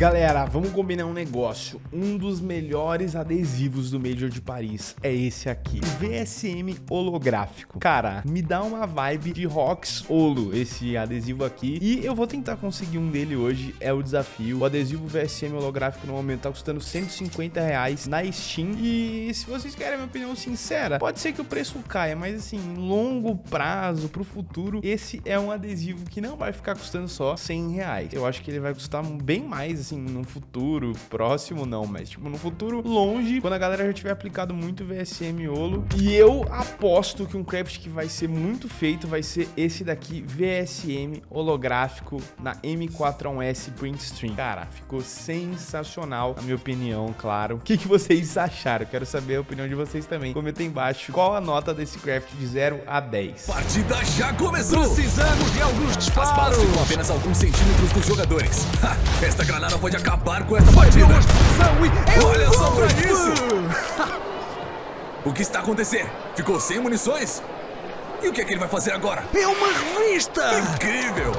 Galera, vamos combinar um negócio. Um dos melhores adesivos do Major de Paris é esse aqui. VSM holográfico. Cara, me dá uma vibe de Rox Holo, esse adesivo aqui. E eu vou tentar conseguir um dele hoje, é o desafio. O adesivo VSM holográfico no momento tá custando 150 reais na Steam. E se vocês querem a minha opinião sincera, pode ser que o preço caia, mas assim, longo prazo, pro futuro, esse é um adesivo que não vai ficar custando só 100 reais. Eu acho que ele vai custar bem mais, assim, no futuro próximo, não, mas tipo, no futuro longe, quando a galera já tiver aplicado muito VSM Olo. E eu aposto que um craft que vai ser muito feito vai ser esse daqui, VSM holográfico na M41S Print Stream. Cara, ficou sensacional, na minha opinião, claro. O que, que vocês acharam? Quero saber a opinião de vocês também. Comenta aí embaixo qual a nota desse craft de 0 a 10. Partida já começou! Precisamos de alguns disparos! As balas ficam apenas alguns centímetros dos jogadores. Ha, esta granada pode acabar com esta partida! Olha só pra isso! o que está acontecendo? Ficou sem munições? E o que é que ele vai fazer agora? É uma revista! Incrível!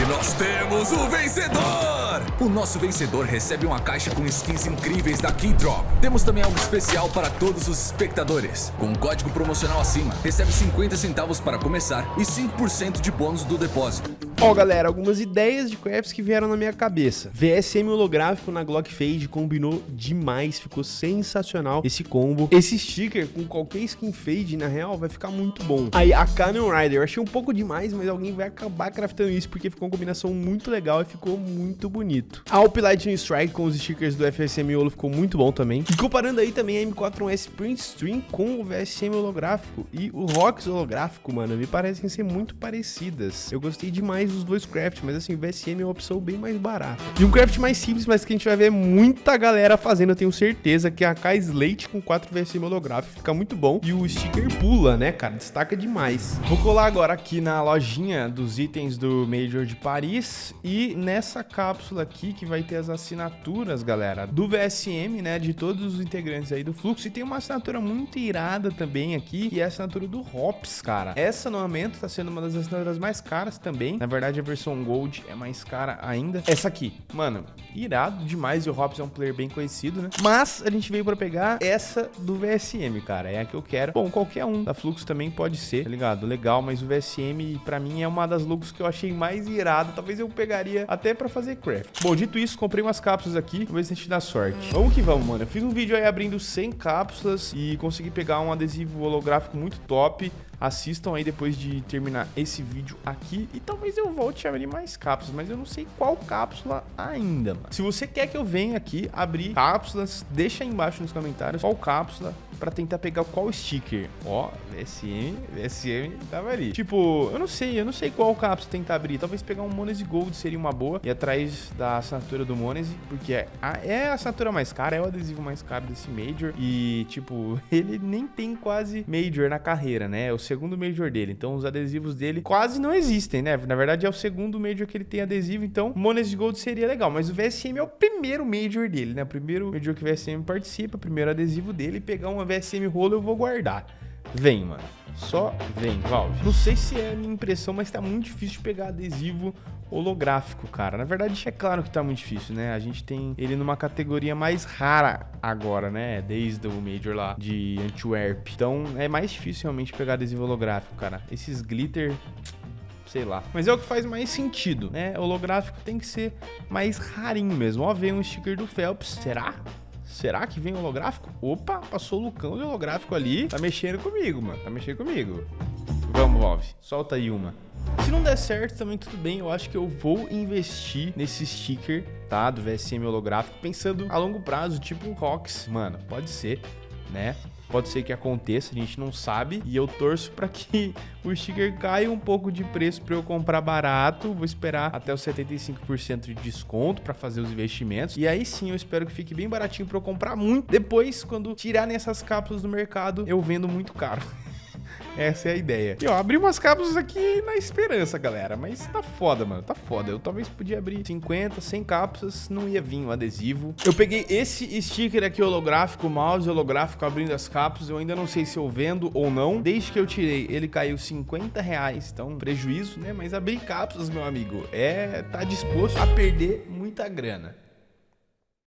E nós temos o vencedor! O nosso vencedor recebe uma caixa com skins incríveis da Keydrop. Temos também algo especial para todos os espectadores. Com um código promocional acima, recebe 50 centavos para começar e 5% de bônus do depósito. Ó, galera, algumas ideias de crafts que vieram na minha cabeça. VSM holográfico na Glock Fade combinou demais, ficou sensacional esse combo. Esse sticker com qualquer skin fade, na real, vai ficar muito bom. Aí, a Cannon Rider, eu achei um pouco demais, mas alguém vai acabar craftando isso, porque ficou uma combinação muito legal e ficou muito bonito. A Alp Lightning Strike com os stickers do FSM Holo ficou muito bom também. E comparando aí também a M41S Print Stream com o VSM holográfico e o Rox holográfico, mano, me parecem ser muito parecidas. Eu gostei demais os dois crafts, mas assim, o VSM é uma opção bem mais barata. E um craft mais simples, mas que a gente vai ver muita galera fazendo, eu tenho certeza, que é a K Slate com 4 VSM holográfico, fica muito bom. E o sticker pula, né, cara, destaca demais. Vou colar agora aqui na lojinha dos itens do Major de Paris e nessa cápsula aqui que vai ter as assinaturas, galera, do VSM, né, de todos os integrantes aí do fluxo. E tem uma assinatura muito irada também aqui, que é a assinatura do Hops, cara. Essa no momento tá sendo uma das assinaturas mais caras também. Na verdade, verdade, a versão Gold é mais cara ainda. Essa aqui, mano, irado demais. E o Hobbs é um player bem conhecido, né? Mas a gente veio pra pegar essa do VSM, cara. É a que eu quero. Bom, qualquer um da Flux também pode ser, tá ligado? Legal, mas o VSM, pra mim, é uma das looks que eu achei mais irado. Talvez eu pegaria até pra fazer craft. Bom, dito isso, comprei umas cápsulas aqui. Vamos ver se a gente dá sorte. Vamos que vamos, mano. Eu fiz um vídeo aí abrindo 100 cápsulas e consegui pegar um adesivo holográfico muito top. Assistam aí depois de terminar esse vídeo aqui e talvez eu volte a abrir mais cápsulas, mas eu não sei qual cápsula ainda, mano. Se você quer que eu venha aqui abrir cápsulas, deixa aí embaixo nos comentários qual cápsula para tentar pegar qual sticker. Ó, VSM, VSM tava ali. Tipo, eu não sei, eu não sei qual cápsula tentar abrir. Talvez pegar um Monese Gold seria uma boa. E atrás da assinatura do Monese, porque é a, é a assinatura mais cara, é o adesivo mais caro desse Major. E, tipo, ele nem tem quase Major na carreira, né? É o segundo Major dele. Então, os adesivos dele quase não existem, né? Na verdade, é o segundo Major que ele tem adesivo. Então, Monese Gold seria legal. Mas o VSM é o primeiro Major dele, né? O primeiro Major que o VSM participa, primeiro adesivo dele. Pegar uma VSM rolo eu vou guardar. Vem, mano. Só vem, Valve. Não sei se é a minha impressão, mas tá muito difícil de pegar adesivo holográfico, cara. Na verdade, é claro que tá muito difícil, né? A gente tem ele numa categoria mais rara agora, né? Desde o Major lá de Antwerp. Então, é mais difícil realmente pegar adesivo holográfico, cara. Esses glitter sei lá. Mas é o que faz mais sentido, né? Holográfico tem que ser mais rarinho mesmo. Ó, vem um sticker do Phelps. Será? Será que vem holográfico? Opa, passou o Lucão de holográfico ali. Tá mexendo comigo, mano. Tá mexendo comigo. Vamos, Valve. Solta aí uma. Se não der certo, também tudo bem. Eu acho que eu vou investir nesse sticker, tá? Do VSM holográfico, pensando a longo prazo, tipo Rox. Mano, pode ser, né? Pode ser que aconteça, a gente não sabe. E eu torço para que o sticker caia um pouco de preço para eu comprar barato. Vou esperar até os 75% de desconto para fazer os investimentos. E aí sim, eu espero que fique bem baratinho para eu comprar muito. Depois, quando tirarem essas cápsulas do mercado, eu vendo muito caro. Essa é a ideia. E ó, abri umas cápsulas aqui na esperança, galera. Mas tá foda, mano. Tá foda. Eu talvez podia abrir 50, 100 cápsulas, não ia vir o um adesivo. Eu peguei esse sticker aqui holográfico, mouse holográfico abrindo as cápsulas. Eu ainda não sei se eu vendo ou não. Desde que eu tirei, ele caiu 50 reais. Então, prejuízo, né? Mas abrir cápsulas, meu amigo, é... tá disposto a perder muita grana.